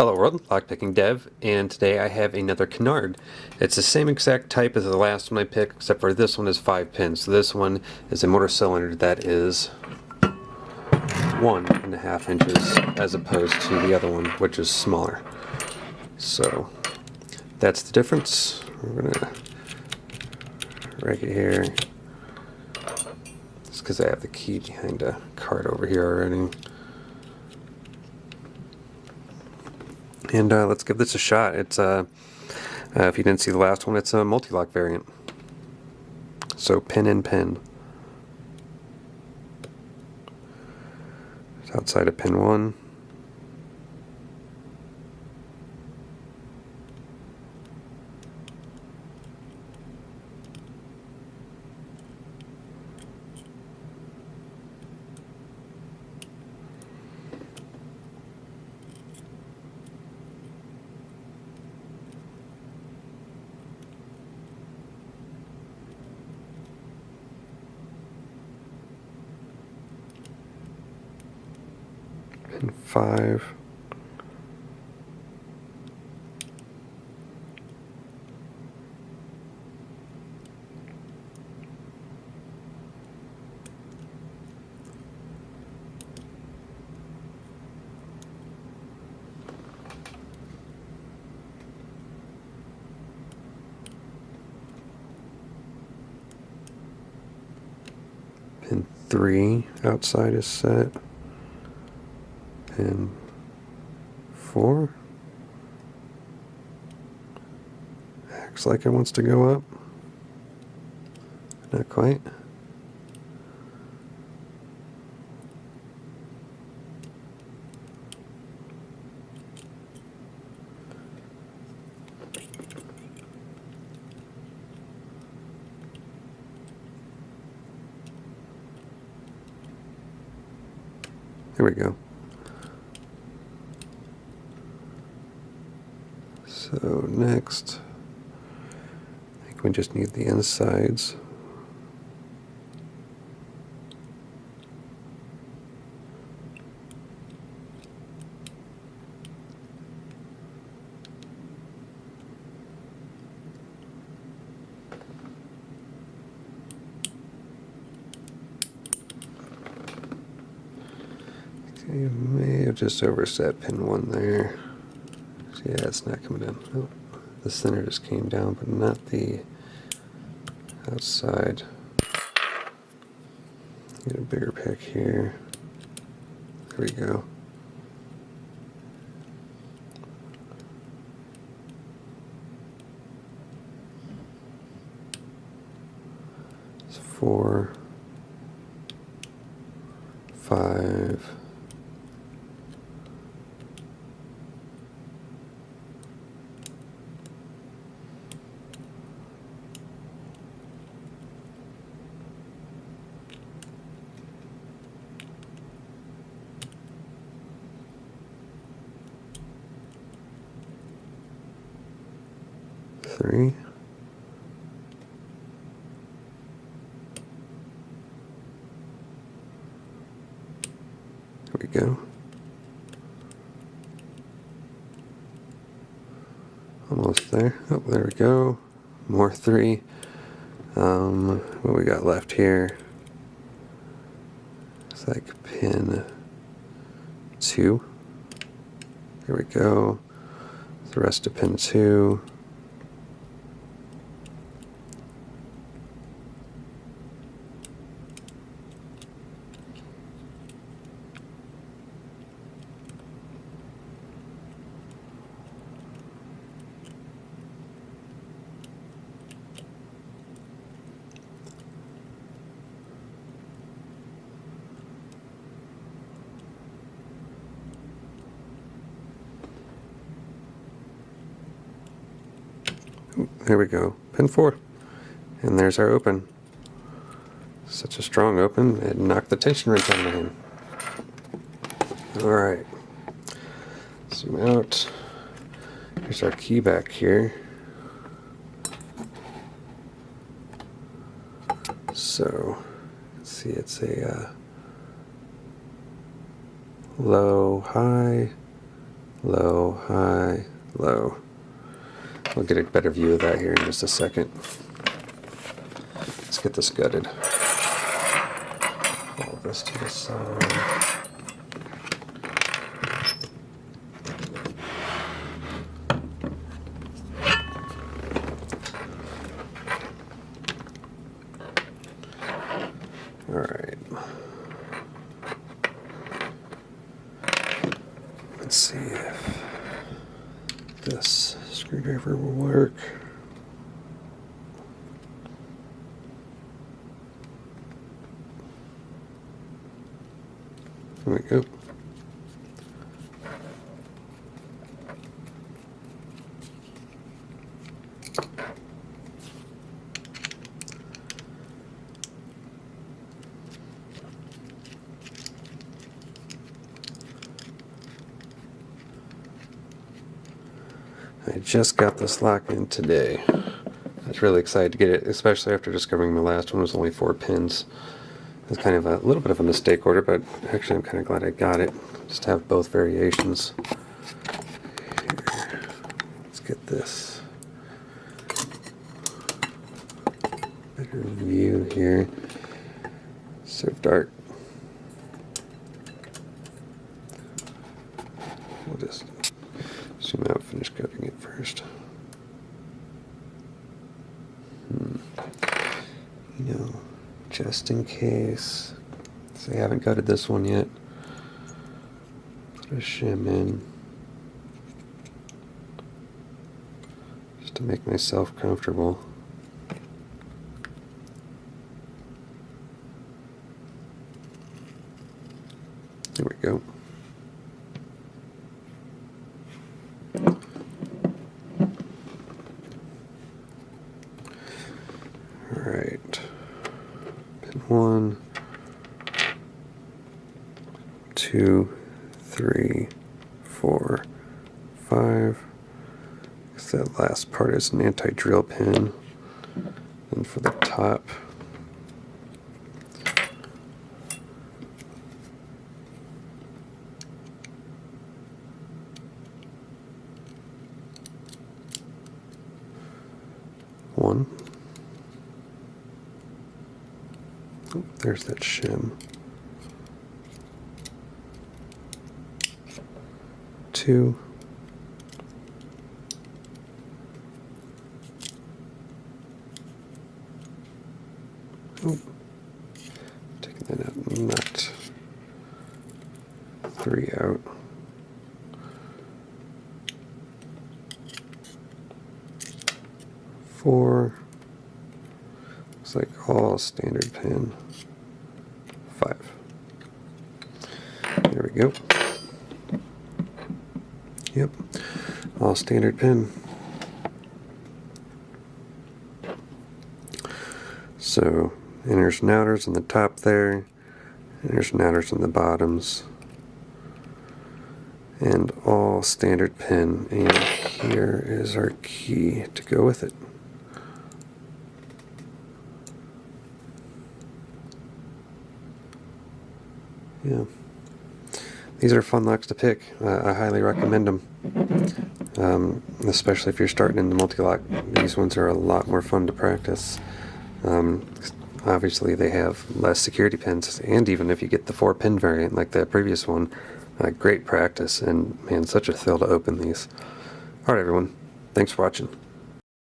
Hello world, Lockpicking Dev, and today I have another canard. It's the same exact type as the last one I picked, except for this one is 5 pins. So this one is a mortise cylinder that is one and a half inches as opposed to the other one, which is smaller. So that's the difference. We're gonna write it here. Just because I have the key behind a card over here already. And uh, let's give this a shot. It's uh, uh, If you didn't see the last one, it's a Mul-T-Lock variant. So pin and pin. It's outside of pin 1. Five. Pin three outside is set and four. Acts like it wants to go up. Not quite. There we go. So next, I think we just need the insides. Okay, may have just overset pin one there. Yeah, it's not coming in. Oh, the center just came down, but not the outside. Get a bigger pick here. There we go. It's four, five, three. There we go. Almost there. Oh, there we go. More three. Um, what we got left here? It's like pin two. There we go. The rest of pin two. There we go. Pin 4. And there's our open. Such a strong open, it knocked the tension wrench out of hand. Alright. Zoom out. Here's our key back here. So, let's see, it's a uh, low, high, low, high, low. We'll get a better view of that here in just a second. Let's get this gutted. All this to the side. All right. Let's see if this screwdriver will work. There we go. I just got this lock in today. I was really excited to get it, especially after discovering my last one was only four pins. It's kind of a little bit of a mistake order, but actually I'm kind of glad I got it. Just have both variations. Here. Let's get this better view here. So dark. We'll just zoom out, finish cutting it first. Hmm. You know, just in case. So I haven't gutted this one yet. Put a shim in. Just to make myself comfortable. There we go. Alright. Pin one, two, three, four, five. Guess that last part is an anti-drill pin. And for the top, one. Oh, there's that shim. Two. Oh, taking that out, not three out. Four. Like all standard pin. Five. There we go. Yep, all standard pin. So inners and outers on the top there, inners and outers on the bottoms, and all standard pin. And here is our key to go with it. Yeah. These are fun locks to pick. Uh, I highly recommend them. Um, especially if you're starting in the Mul-T-Lock. These ones are a lot more fun to practice. Um, obviously they have less security pins, and even if you get the four pin variant like the previous one, uh, great practice, and man, such a thrill to open these. Alright everyone, thanks for watching.